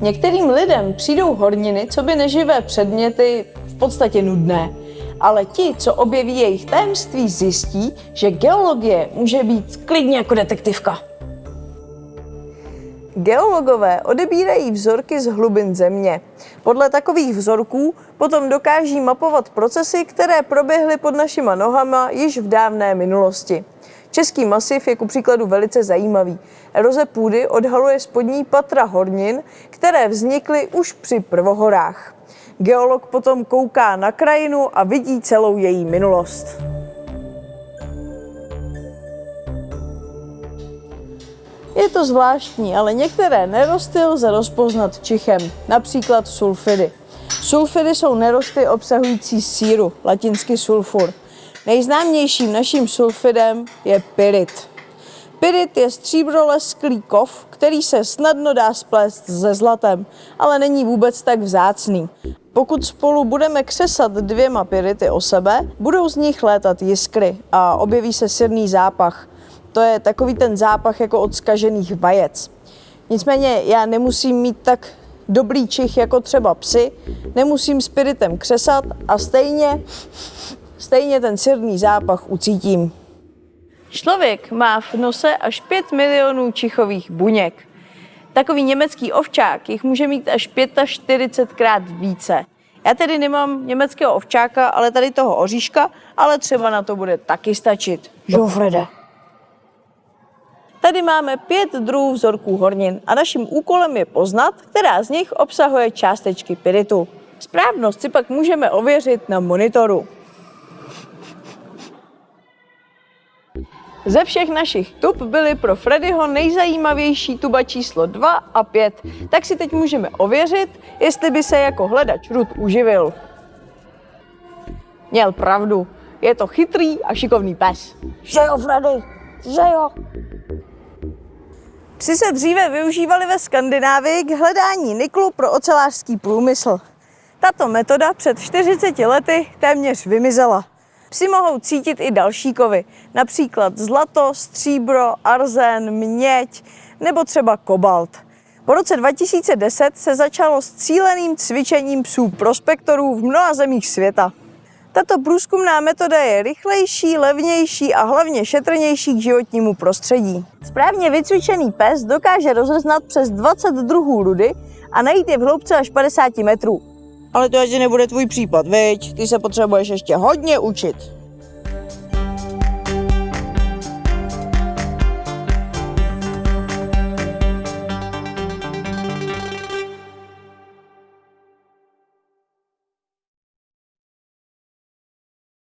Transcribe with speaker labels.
Speaker 1: Některým lidem přijdou horniny, co by neživé předměty, v podstatě nudné. Ale ti, co objeví jejich tajemství, zjistí, že geologie může být klidně jako detektivka. Geologové odebírají vzorky z hlubin země. Podle takových vzorků potom dokáží mapovat procesy, které proběhly pod našima nohama již v dávné minulosti. Český masiv je ku příkladu velice zajímavý. Eroze půdy odhaluje spodní patra hornin, které vznikly už při prvohorách. Geolog potom kouká na krajinu a vidí celou její minulost. Je to zvláštní, ale některé nerosty lze rozpoznat čichem, například sulfidy. Sulfidy jsou nerosty obsahující síru, latinsky sulfur. Nejznámějším naším sulfidem je pyrit. Pyrit je stříbrolesklý kov, který se snadno dá splést se zlatem, ale není vůbec tak vzácný. Pokud spolu budeme křesat dvěma pyrity o sebe, budou z nich létat jiskry a objeví se sirný zápach. To je takový ten zápach jako od skažených vajec. Nicméně já nemusím mít tak dobrý čich jako třeba psy, nemusím spiritem křesat a stejně, stejně ten sirný zápach ucítím. Člověk má v nose až 5 milionů čichových buněk. Takový německý ovčák jich může mít až 45krát více. Já tedy nemám německého ovčáka, ale tady toho oříška, ale třeba na to bude taky stačit. Žofrede. Tady máme pět druhů vzorků hornin a naším úkolem je poznat, která z nich obsahuje částečky pyritu. Správnost si pak můžeme ověřit na monitoru. Ze všech našich tub byly pro Freddyho nejzajímavější tuba číslo 2 a 5, tak si teď můžeme ověřit, jestli by se jako hledač rud uživil. Měl pravdu, je to chytrý a šikovný pes. Že jo, Freddy, že jo. Psi se dříve využívali ve Skandinávii k hledání niklu pro ocelářský průmysl. Tato metoda před 40 lety téměř vymizela. Psi mohou cítit i další kovy, například zlato, stříbro, arzen, měď nebo třeba kobalt. Po roce 2010 se začalo s cíleným cvičením psů prospektorů v mnoha zemích světa. Tato průzkumná metoda je rychlejší, levnější a hlavně šetrnější k životnímu prostředí. Správně vycvičený pes dokáže rozeznat přes 20 druhů rudy a najít je v hloubce až 50 metrů. Ale to asi nebude tvůj případ, viď? Ty se potřebuješ ještě hodně učit.